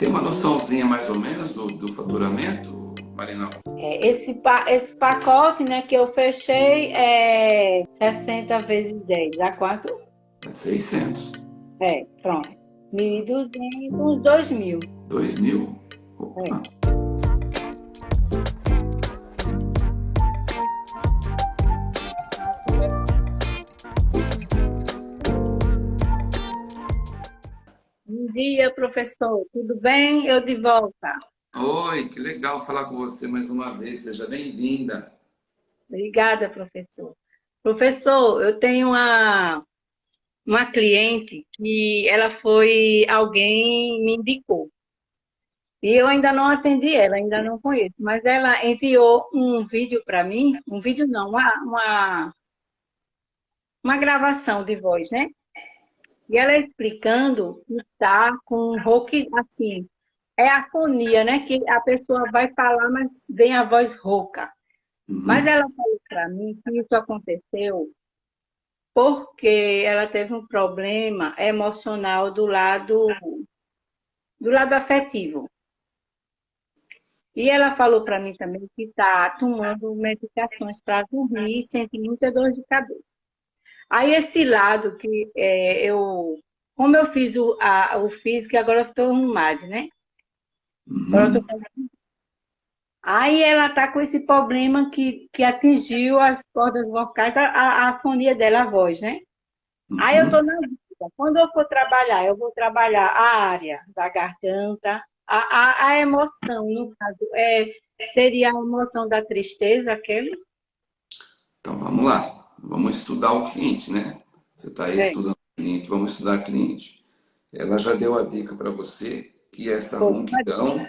Tem uma noçãozinha mais ou menos do, do faturamento, Marina? É, esse, esse pacote né, que eu fechei é 60 vezes 10. Dá quanto? É 600. É, pronto. 1.200, uns 2.000. 2.000? Opa. É. dia, professor. Tudo bem? Eu de volta. Oi, que legal falar com você mais uma vez. Seja bem-vinda. Obrigada, professor. Professor, eu tenho uma, uma cliente que ela foi, alguém me indicou. E eu ainda não atendi ela, ainda não conheço. Mas ela enviou um vídeo para mim, um vídeo não, uma, uma, uma gravação de voz, né? E ela explicando que está com rock, assim, é afonia, né? Que a pessoa vai falar, mas vem a voz rouca. Uhum. Mas ela falou para mim que isso aconteceu porque ela teve um problema emocional do lado do lado afetivo. E ela falou para mim também que está tomando medicações para dormir e sente muita dor de cabeça. Aí esse lado que é, eu, como eu fiz o, a, o físico, agora eu estou no MAD, né? Uhum. Aí ela está com esse problema que, que atingiu as cordas vocais, a, a, a fonia dela, a voz, né? Uhum. Aí eu estou na dúvida. Quando eu for trabalhar, eu vou trabalhar a área da garganta, a, a, a emoção, no caso, é, seria a emoção da tristeza, aquele? Então, vamos lá vamos estudar o cliente, né? Você está aí é. estudando o cliente, vamos estudar o cliente. Ela já deu a dica para você que esta ronquidão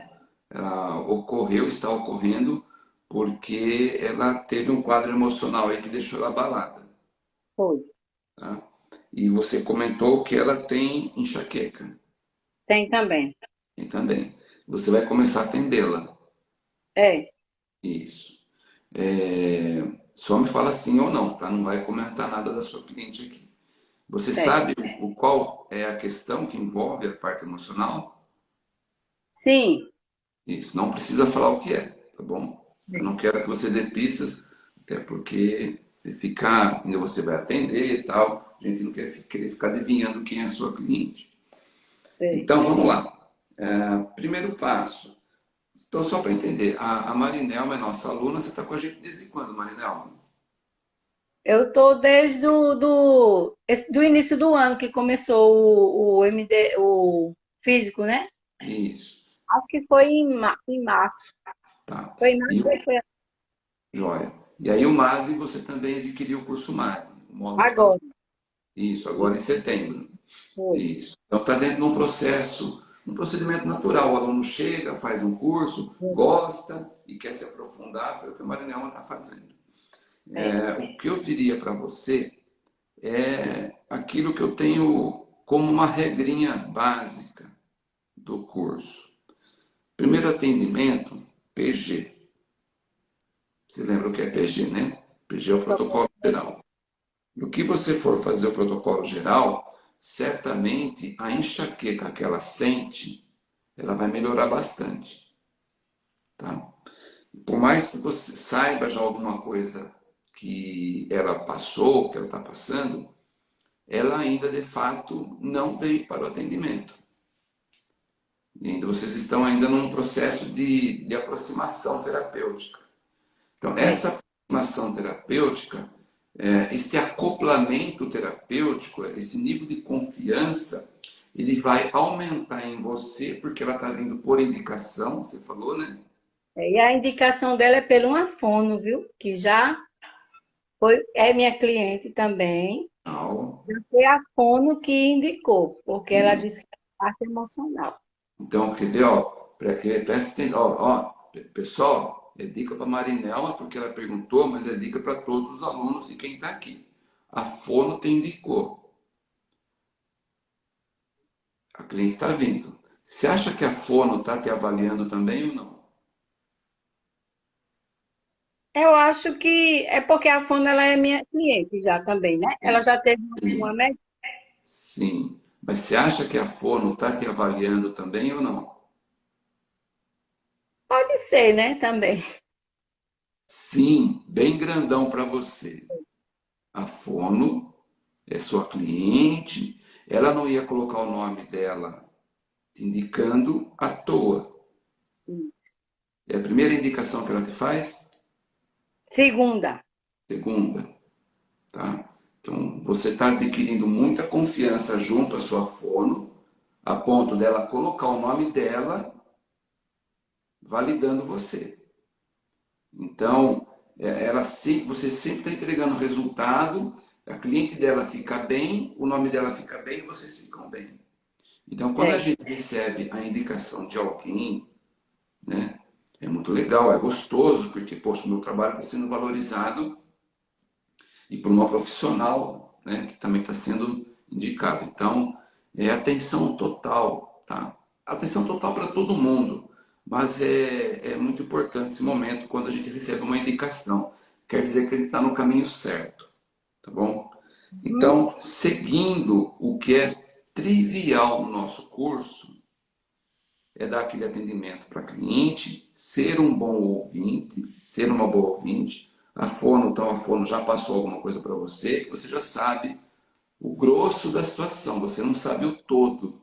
ela ocorreu, está ocorrendo, porque ela teve um quadro emocional aí que deixou ela abalada. Foi. Tá? E você comentou que ela tem enxaqueca. Tem também. Tem também. Você vai começar a atendê-la. É. Isso. É... Só me fala sim ou não, tá? Não vai comentar nada da sua cliente aqui. Você sabe o qual é a questão que envolve a parte emocional? Sim. Isso, não precisa falar o que é, tá bom? Eu não quero que você dê pistas, até porque ficar, ainda você vai atender e tal, a gente não quer querer ficar adivinhando quem é a sua cliente. Sim. Então, vamos lá. É, primeiro passo, então, só para entender, a, a Marinelma é nossa aluna, você está com a gente desde quando, Marinelma? Eu estou desde o do, do início do ano que começou o, o MD, o físico, né? Isso. Acho que foi em, em março. Tá. Foi em março e... foi... Joia. E aí o MAD, você também adquiriu o curso MAD. O agora. Isso, agora em setembro. Foi. Isso. Então está dentro de um processo um procedimento natural. O aluno chega, faz um curso, gosta e quer se aprofundar, foi o que a Marinelma está fazendo. É, o que eu diria para você é aquilo que eu tenho como uma regrinha básica do curso. Primeiro atendimento, PG. Você lembra o que é PG, né? PG é o protocolo geral. No que você for fazer o protocolo geral, certamente a enxaqueca que ela sente, ela vai melhorar bastante. Tá? Por mais que você saiba já alguma coisa que ela passou, que ela está passando, ela ainda de fato não veio para o atendimento. Ainda vocês estão ainda num processo de, de aproximação terapêutica. Então, essa aproximação terapêutica é, esse acoplamento terapêutico, esse nível de confiança, ele vai aumentar em você, porque ela está vindo por indicação, você falou, né? É, e a indicação dela é pelo Afono, viu? Que já foi, é minha cliente também. Oh. Foi a Fono que indicou, porque Isso. ela disse que é parte emocional. Então, quer ver, ó, presta atenção, ó, ó, pessoal, é dica para Marinela, porque ela perguntou, mas é dica para todos os alunos e quem está aqui. A Fono te indicou. A cliente está vindo. Você acha que a Fono está te avaliando também ou não? Eu acho que é porque a Fono ela é minha cliente já também, né? Ela já teve Sim. uma médica. Sim. Mas você acha que a Fono está te avaliando também ou não? Pode ser, né, também. Sim, bem grandão para você. A Fono é sua cliente, ela não ia colocar o nome dela te indicando à toa. É a primeira indicação que ela te faz? Segunda. Segunda, tá? Então, você está adquirindo muita confiança junto à sua fono, a ponto dela colocar o nome dela, validando você. Então, é, ela você sempre está entregando resultado, a cliente dela fica bem, o nome dela fica bem e vocês ficam bem. Então, quando é. a gente recebe a indicação de alguém, né, é muito legal, é gostoso, porque, poxa, meu trabalho está sendo valorizado e por uma profissional, né, que também está sendo indicado. Então, é atenção total, tá? Atenção total para todo mundo, mas é, é muito importante esse momento quando a gente recebe uma indicação. Quer dizer que ele está no caminho certo, tá bom? Então, seguindo o que é trivial no nosso curso, é dar aquele atendimento para cliente, ser um bom ouvinte, ser uma boa ouvinte, a fono, então a fono já passou alguma coisa para você, você já sabe o grosso da situação, você não sabe o todo.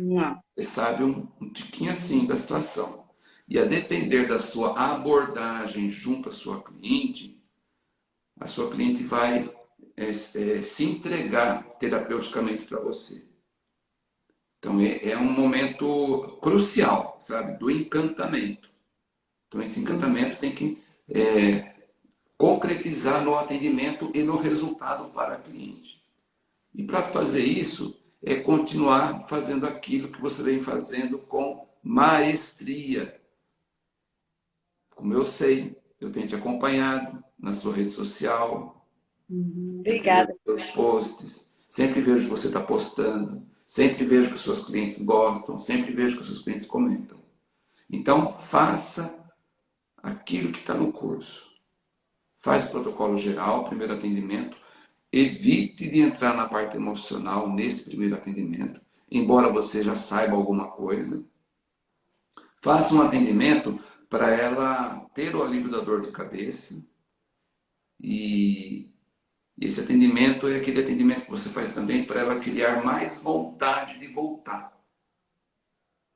Não. Você sabe um, um tiquinho assim da situação. E a depender da sua abordagem junto à sua cliente, a sua cliente vai é, é, se entregar terapeuticamente para você. Então é, é, um momento crucial, sabe, do encantamento. Então esse encantamento tem que é, concretizar no atendimento e no resultado para a cliente. E para fazer isso, é continuar fazendo aquilo que você vem fazendo com maestria. Como eu sei, eu tenho te acompanhado na sua rede social. Uhum, obrigada. Seus posts. Sempre vejo que você está postando. Sempre vejo que suas clientes gostam. Sempre vejo que seus clientes comentam. Então, faça aquilo que está no curso faz o protocolo geral, primeiro atendimento, evite de entrar na parte emocional nesse primeiro atendimento, embora você já saiba alguma coisa. Faça um atendimento para ela ter o alívio da dor de cabeça. E esse atendimento é aquele atendimento que você faz também para ela criar mais vontade de voltar.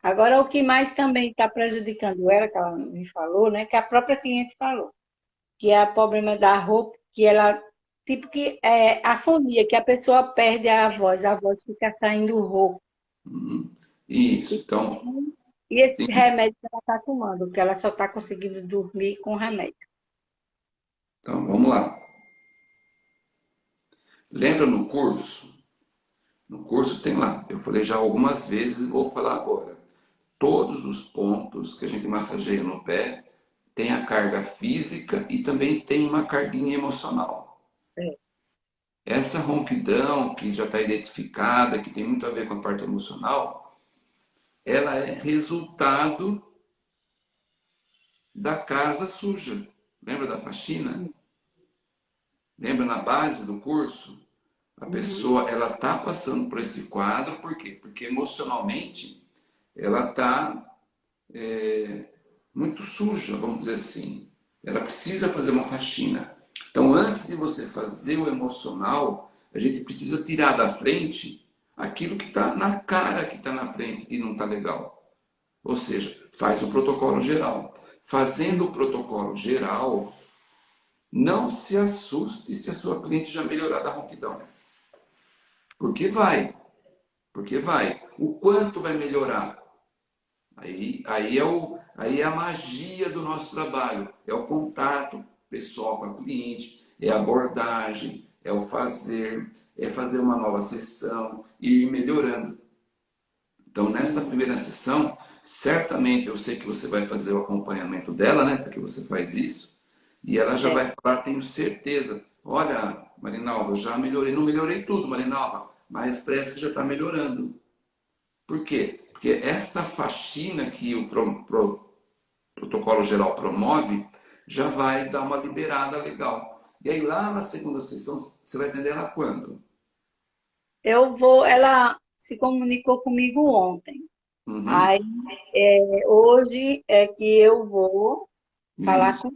Agora, o que mais também está prejudicando ela, que ela me falou, né, que a própria cliente falou que é o problema da roupa, que ela, tipo que é afonia, que a pessoa perde a voz, a voz fica saindo rouco. Uhum. Isso, então... E esse Sim. remédio que ela está tomando, que ela só está conseguindo dormir com remédio. Então, vamos lá. Lembra no curso? No curso tem lá, eu falei já algumas vezes e vou falar agora. Todos os pontos que a gente massageia no pé tem a carga física e também tem uma carguinha emocional. É. Essa ronquidão que já está identificada, que tem muito a ver com a parte emocional, ela é resultado da casa suja. Lembra da faxina? Lembra na base do curso? A uhum. pessoa ela está passando por esse quadro, por quê? Porque emocionalmente ela está é, muito suja, vamos dizer assim. Ela precisa fazer uma faxina. Então, antes de você fazer o emocional, a gente precisa tirar da frente aquilo que está na cara que está na frente e não está legal. Ou seja, faz o protocolo geral. Fazendo o protocolo geral, não se assuste se a sua cliente já melhorar da ronquidão. Porque vai. Porque vai. O quanto vai melhorar? Aí, aí, é o, aí é a magia do nosso trabalho, é o contato pessoal com a cliente, é a abordagem, é o fazer, é fazer uma nova sessão e ir melhorando. Então, nesta primeira sessão, certamente eu sei que você vai fazer o acompanhamento dela, né? Porque você faz isso. E ela já é. vai falar, tenho certeza. Olha, Marinalva, já melhorei. Não melhorei tudo, Marinalva, mas parece que já está melhorando. Por quê? Porque esta faxina que o pro, pro, protocolo geral promove já vai dar uma liberada legal. E aí lá na segunda sessão, você vai atender ela quando? Eu vou, ela se comunicou comigo ontem. Uhum. Aí, é, hoje é que eu vou Isso. falar com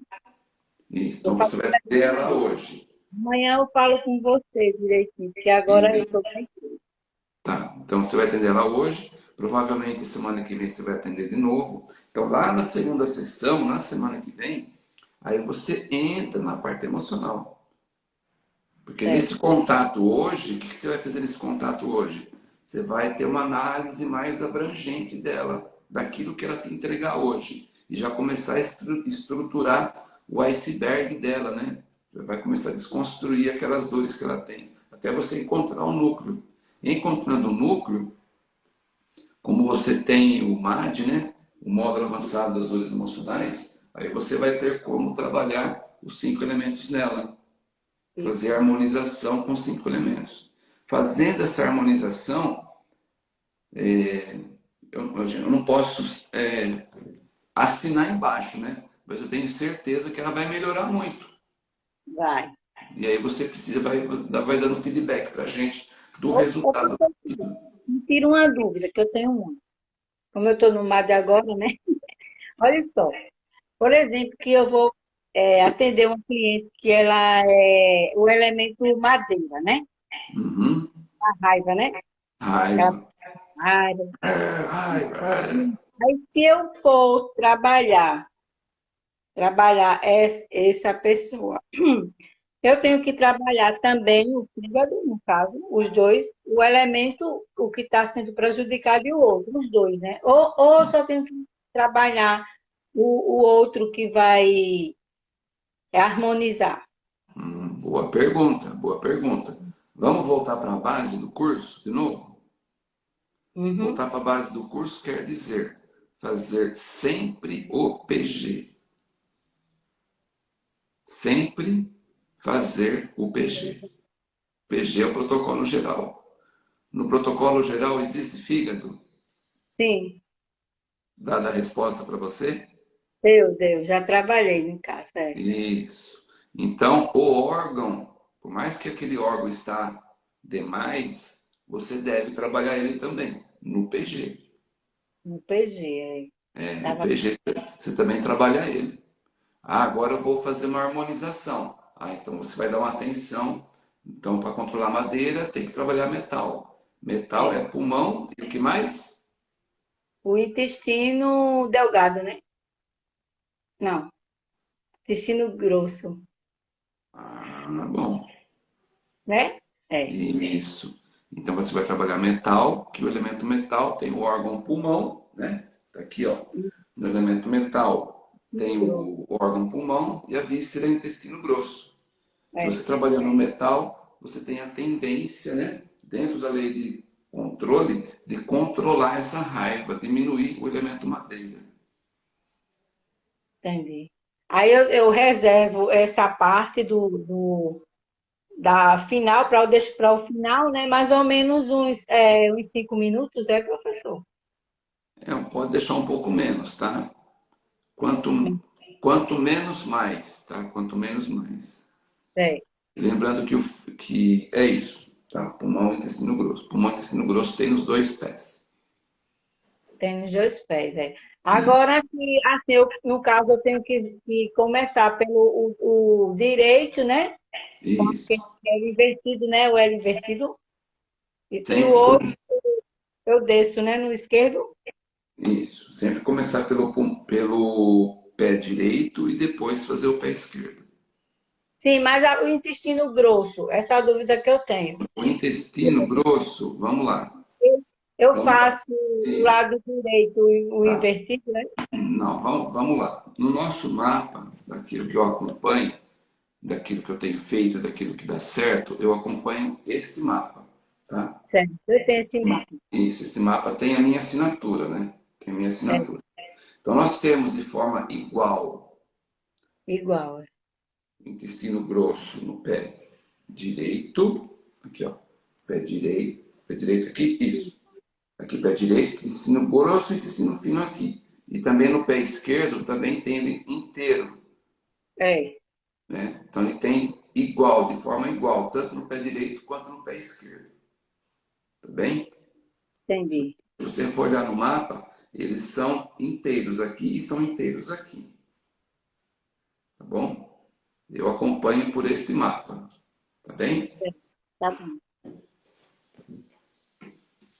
Isso, então você vai ter ela hoje. Amanhã eu falo com você direitinho, porque agora eu estou bem. Tá, então você vai atender ela hoje. Provavelmente semana que vem você vai atender de novo. Então lá na segunda sessão, na semana que vem, aí você entra na parte emocional. Porque é. nesse contato hoje, o que você vai fazer nesse contato hoje? Você vai ter uma análise mais abrangente dela, daquilo que ela te entregar hoje. E já começar a estruturar o iceberg dela, né? Já vai começar a desconstruir aquelas dores que ela tem. Até você encontrar o um núcleo. Encontrando o núcleo, como você tem o MAD, né? o módulo avançado das dores emocionais, aí você vai ter como trabalhar os cinco elementos nela. Fazer harmonização com cinco elementos. Fazendo essa harmonização, é, eu, eu, não posso é, assinar embaixo, né? Mas eu tenho certeza que ela vai melhorar muito. Vai. E aí você precisa, vai, vai dando feedback para a gente do resultado. Me tira uma dúvida, que eu tenho uma. Como eu estou no MAD agora, né? Olha só. Por exemplo, que eu vou é, atender uma cliente que ela é o elemento madeira, né? Uhum. A raiva, né? Raiva. Raiva. É, raiva. Aí, se eu for trabalhar, trabalhar essa pessoa eu tenho que trabalhar também o fígado, no caso, os dois, o elemento, o que está sendo prejudicado e o outro, os dois, né? Ou, ou só tenho que trabalhar o, o outro que vai harmonizar? Hum, boa pergunta, boa pergunta. Vamos voltar para a base do curso de novo? Uhum. Voltar para a base do curso quer dizer fazer sempre o PG. Sempre fazer o PG. PG é o protocolo geral. No protocolo geral existe fígado? Sim. Dada a resposta para você? Deus, Deus, já trabalhei em casa. É. Isso. Então, o órgão, por mais que aquele órgão está demais, você deve trabalhar ele também, no PG. No PG, é. É, no PG você também trabalha ele. Ah, agora eu vou fazer uma harmonização. Ah, então você vai dar uma atenção. Então, para controlar madeira, tem que trabalhar metal. Metal é pulmão e o que mais? O intestino delgado, né? Não. Intestino grosso. Ah, bom. Né? É. Isso. Então você vai trabalhar metal, que o elemento metal tem o órgão pulmão, né? Tá aqui, ó. No elemento metal tem o órgão pulmão e a víscera é intestino grosso. É. Você trabalhando no metal, você tem a tendência, né, dentro da lei de controle, de controlar essa raiva, diminuir o elemento madeira. Entendi. Aí eu, eu reservo essa parte do, do da final para eu deixo para o final, né? Mais ou menos uns, é, uns cinco minutos, é, professor? É, pode deixar um pouco menos, tá? Quanto, quanto menos, mais, tá? Quanto menos, mais. É. Lembrando que, o, que é isso, tá? Pulmão e intestino grosso. Pulmão e intestino grosso tem nos dois pés. Tem nos dois pés, é. Agora, que, assim, eu, no caso, eu tenho que, que começar pelo o, o direito, né? Isso. É o invertido, né? O L invertido. E o outro, eu desço, né? No esquerdo. Isso. Sempre começar pelo, pelo pé direito e depois fazer o pé esquerdo. Sim, mas o intestino grosso, essa é a dúvida que eu tenho. O intestino grosso, vamos lá. Eu, vamos faço o lado direito o tá. invertido, né? Não, vamos, vamos lá. No nosso mapa, daquilo que eu acompanho, daquilo que eu tenho feito, daquilo que dá certo, eu acompanho este mapa, tá? Certo, eu tenho esse mapa. Isso, esse mapa tem a minha assinatura, né? Tem a minha assinatura. É. Então, nós temos de forma igual. Igual. É. Intestino grosso no pé direito. Aqui, ó. Pé direito. Pé direito aqui, isso. Aqui, pé direito, intestino grosso e intestino fino aqui. E também no pé esquerdo, também tem ele inteiro. É. Né? Então, ele tem igual, de forma igual, tanto no pé direito quanto no pé esquerdo. Tá bem? Entendi. Se você for olhar no mapa, eles são inteiros aqui e são inteiros aqui. Tá bom? Eu acompanho por este mapa. Tá bem? Tá bom.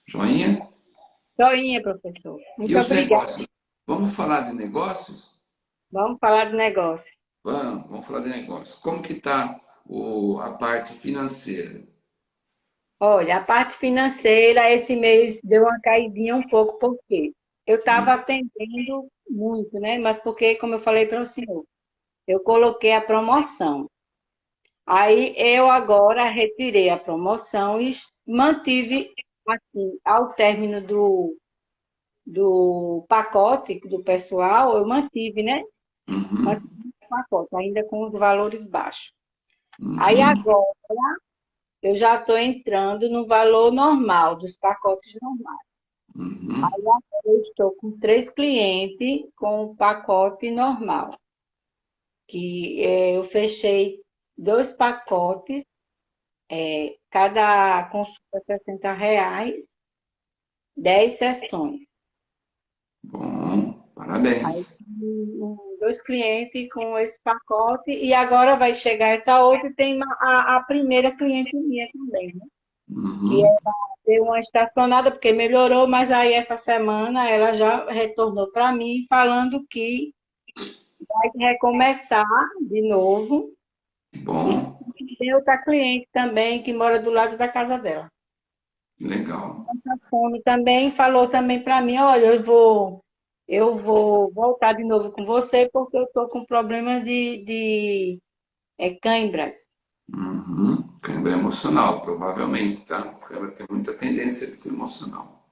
Joinha? Joinha, professor. Muito e os obrigada. negócios? Vamos falar de negócios? Vamos falar de negócio. Vamos, vamos falar de negócios. Como que está a parte financeira? Olha, a parte financeira, esse mês deu uma caidinha um pouco, por quê? Eu estava atendendo muito, né? Mas porque, como eu falei para o senhor, eu coloquei a promoção. Aí eu agora retirei a promoção e mantive, assim, ao término do, do pacote do pessoal, eu mantive, né? Uhum. Mantive o pacote, ainda com os valores baixos. Uhum. Aí agora eu já estou entrando no valor normal, dos pacotes normais. Uhum. Aí agora eu estou com três clientes com o pacote normal. Que é, eu fechei dois pacotes, é, cada consulta 60 reais, 10 sessões. Bom, parabéns. Aí, dois clientes com esse pacote e agora vai chegar essa outra e tem a, a primeira cliente minha também, né? Uhum. Que ela deu uma estacionada porque melhorou, mas aí essa semana ela já retornou para mim falando que vai recomeçar de novo. Bom. E tem outra cliente também que mora do lado da casa dela. Legal. Fome também falou também para mim, olha, eu vou eu vou voltar de novo com você porque eu estou com problema de, de é, cãibras. Uhum. Câimbra emocional, provavelmente, tá? Câimbra tem muita tendência a ser emocional.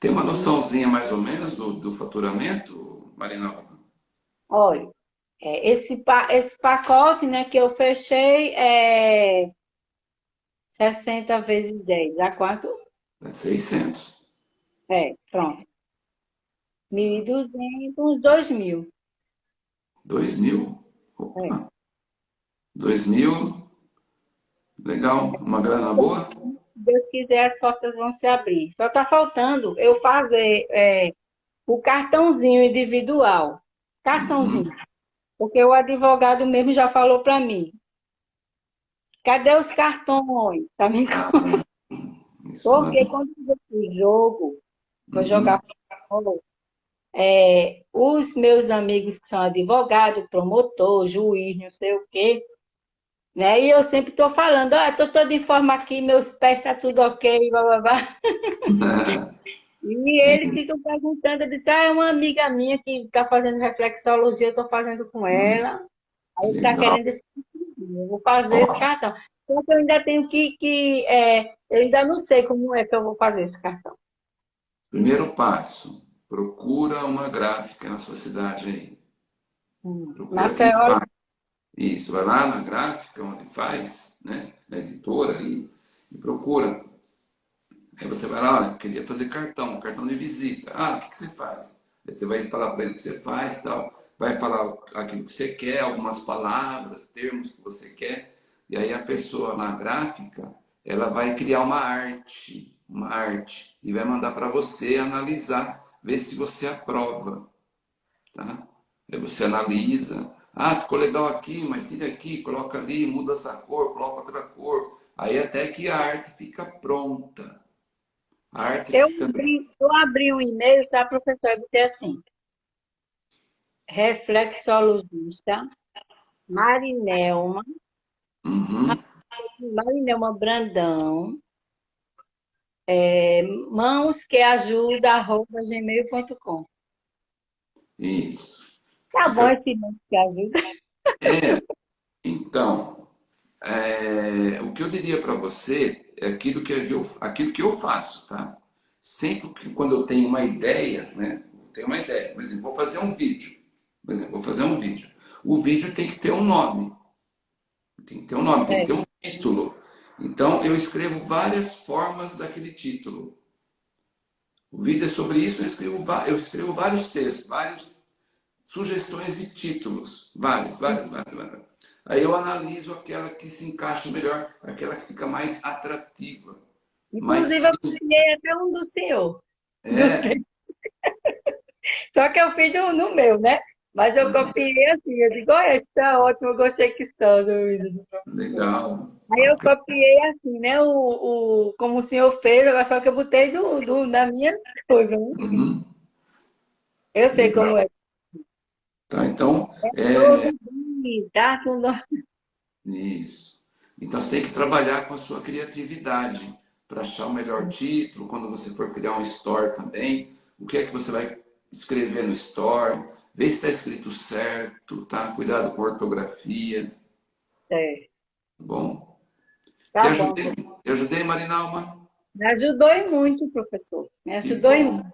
Tem uma noçãozinha mais ou menos do, do faturamento, Marinalva? Olha, esse, esse pacote né, que eu fechei é 60 vezes 10, dá quanto? É 600. É, pronto. 1.200, uns 2.000. 2.000? Opa. É. 2.000. Legal. Uma grana boa? Se Deus quiser, as portas vão se abrir. Só está faltando eu fazer é, o cartãozinho individual. Cartãozinho. Uhum. Porque o advogado mesmo já falou para mim. Cadê os cartões? Tá me isso Porque manda. quando eu o jogo, vou Uhum. jogar futebol, é, os meus amigos que são advogados, promotor, juiz, não sei o quê, né? E eu sempre estou falando, ah, estou toda em forma aqui, meus pés estão tá tudo ok, blá, blá, blá. E eles ficam perguntando, eu disse, ah, é uma amiga minha que está fazendo reflexologia, eu estou fazendo com ela. Aí está querendo esse eu vou fazer esse Ó. cartão. Só que eu ainda tenho que, que é, eu ainda não sei como é que eu vou fazer esse cartão. Primeiro passo, procura uma gráfica na sua cidade aí. Maceió, faz. Isso, vai lá na gráfica onde faz, né? Na editora ali, e procura. Aí você vai lá, olha, eu queria fazer cartão, cartão de visita. Ah, o que, que você faz? Aí você vai falar para ele o que você faz tal. Vai falar aquilo que você quer, algumas palavras, termos que você quer. E aí a pessoa na gráfica, ela vai criar uma arte, uma arte, e vai mandar para você analisar, ver se você aprova. Tá? Aí você analisa. Ah, ficou legal aqui, mas tira aqui, coloca ali, muda essa cor, coloca outra cor. Aí até que a arte fica pronta. Eu abri, eu abri um e-mail, sabe, professor? Eu botei assim, reflexologista, Marinelma, Uhum. Marinelma Brandão, é, mãos que ajuda, arroba gmail.com. Isso. Tá bom esse mãos que ajuda? É, então, é, o que eu diria para você é aquilo que eu, aquilo que eu faço, tá? Sempre que quando eu tenho uma ideia, né? Eu tenho uma ideia, por exemplo, vou fazer um vídeo. Por exemplo, vou fazer um vídeo. O vídeo tem que ter um nome. Tem que ter um nome, tem que ter um título. Então, eu escrevo várias formas daquele título. O vídeo é sobre isso, eu escrevo, eu escrevo vários textos, várias sugestões de títulos. Várias, várias, várias, várias. Aí eu analiso aquela que se encaixa melhor, aquela que fica mais atrativa. Inclusive, eu peguei até um do senhor. É. Só que eu fiz no, no meu, né? Mas eu copiei assim, eu digo, olha, isso tá ótimo, eu gostei que está vídeo. Legal. Aí eu copiei assim, né, o, o, como o senhor fez, só que eu botei do, do, na minha coisa. Né? Uhum. Eu sei Legal. como é. Tá, então... É, é... Tá Isso. Então você tem que trabalhar com a sua criatividade para achar o melhor título, quando você for criar um store também, o que é que você vai escrever no store, Vê se está escrito certo, tá? Cuidado com ortografia. É. Bom. Tá te, bom. ajudei, te ajudei, Marinalma? Me ajudou e muito, professor. Me ajudou e muito.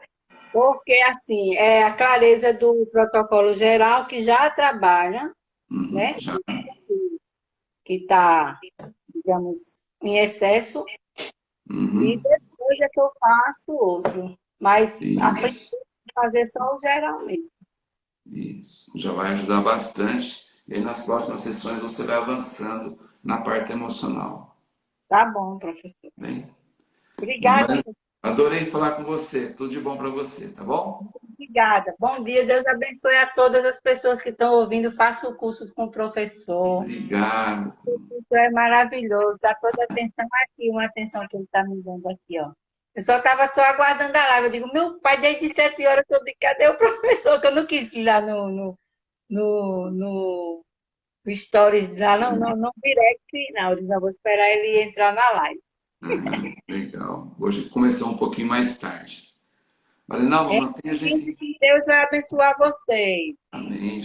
Porque, assim, é a clareza do protocolo geral que já trabalha, uhum, né? Já. Que está, digamos, em excesso. Uhum. E depois é que eu faço outro. Mas Isso. a princípio, fazer só o geral mesmo. Isso, já vai ajudar bastante. E aí nas próximas sessões você vai avançando na parte emocional. Tá bom, professor. Bem? Obrigada. Adorei falar com você. Tudo de bom para você, tá bom? Obrigada. Bom dia. Deus abençoe a todas as pessoas que estão ouvindo. Faça o curso com o professor. Obrigado. O curso é maravilhoso. Dá toda a atenção aqui, uma atenção que ele está me dando aqui, ó. Eu só estava só aguardando a live. Eu digo, meu pai, desde sete horas eu digo, cadê o professor? Que eu não quis ir lá no, no, no, no, stories, lá no, no, no direct, não. Eu não, vou esperar ele entrar na live. Uhum, legal. Hoje começou um pouquinho mais tarde. Marinalva, é, mantenha a gente... Deus vai abençoar vocês. Amém.